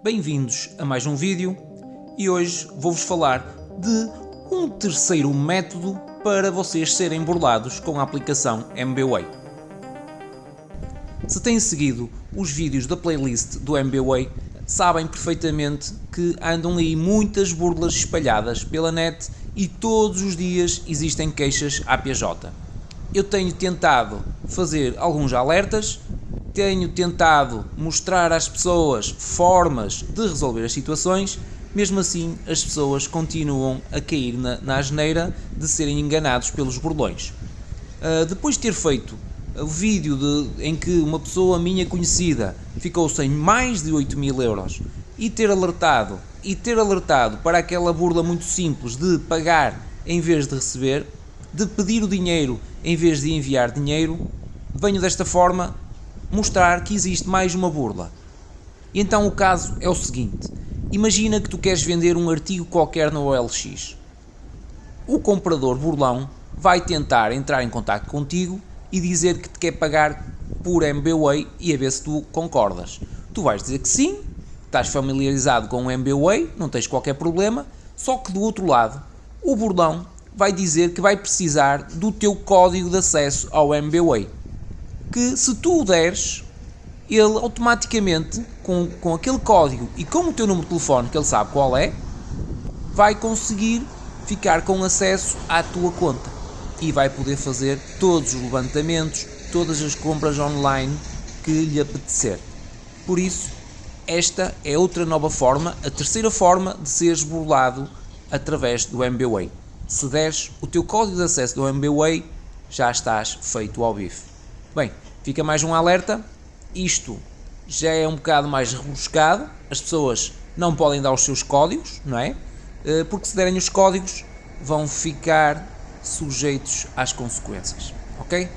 Bem-vindos a mais um vídeo e hoje vou-vos falar de um terceiro método para vocês serem burlados com a aplicação MBWay. Se têm seguido os vídeos da playlist do MBWay, sabem perfeitamente que andam aí muitas burlas espalhadas pela net e todos os dias existem queixas APJ. Eu tenho tentado fazer alguns alertas tenho tentado mostrar às pessoas formas de resolver as situações, mesmo assim as pessoas continuam a cair na, na asneira de serem enganados pelos burlões. Uh, depois de ter feito o vídeo de, em que uma pessoa minha conhecida ficou sem mais de 8 mil euros e ter alertado e ter alertado para aquela burla muito simples de pagar em vez de receber, de pedir o dinheiro em vez de enviar dinheiro, venho desta forma mostrar que existe mais uma burla. E então o caso é o seguinte: imagina que tu queres vender um artigo qualquer no OLX. O comprador burlão vai tentar entrar em contato contigo e dizer que te quer pagar por MBWay e a ver se tu concordas. Tu vais dizer que sim, estás familiarizado com o MBWay, não tens qualquer problema, só que do outro lado, o burlão vai dizer que vai precisar do teu código de acesso ao MBWay que se tu o deres, ele automaticamente, com, com aquele código e com o teu número de telefone, que ele sabe qual é, vai conseguir ficar com acesso à tua conta e vai poder fazer todos os levantamentos, todas as compras online que lhe apetecer. Por isso, esta é outra nova forma, a terceira forma de seres burlado através do MBWay. Se deres o teu código de acesso do MBWay, já estás feito ao bife. Bem, fica mais um alerta. Isto já é um bocado mais rebuscado. As pessoas não podem dar os seus códigos, não é? Eh, porque se derem os códigos, vão ficar sujeitos às consequências. Ok?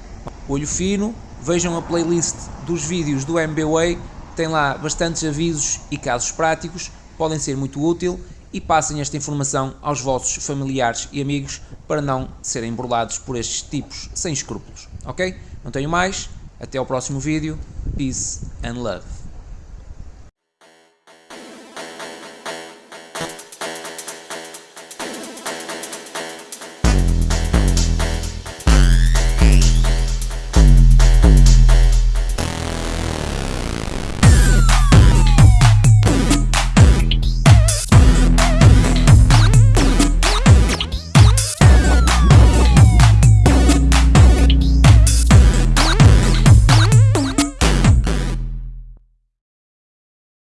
Olho fino, vejam a playlist dos vídeos do MBWay, tem lá bastantes avisos e casos práticos, podem ser muito útil e passem esta informação aos vossos familiares e amigos para não serem burlados por estes tipos sem escrúpulos. Ok? Não tenho mais. Até ao próximo vídeo. Peace and love.